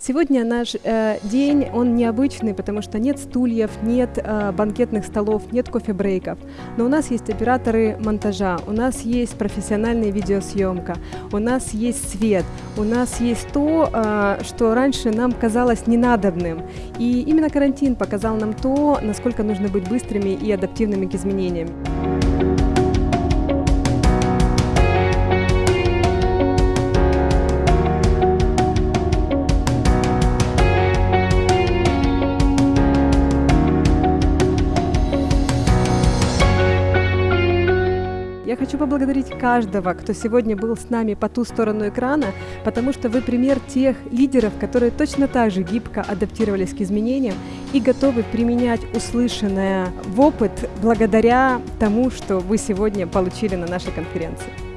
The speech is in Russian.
Сегодня наш э, день, он необычный, потому что нет стульев, нет э, банкетных столов, нет кофе-брейков. Но у нас есть операторы монтажа, у нас есть профессиональная видеосъемка, у нас есть свет, у нас есть то, э, что раньше нам казалось ненадобным. И именно карантин показал нам то, насколько нужно быть быстрыми и адаптивными к изменениям. Я хочу поблагодарить каждого, кто сегодня был с нами по ту сторону экрана, потому что вы пример тех лидеров, которые точно так же гибко адаптировались к изменениям и готовы применять услышанное в опыт благодаря тому, что вы сегодня получили на нашей конференции.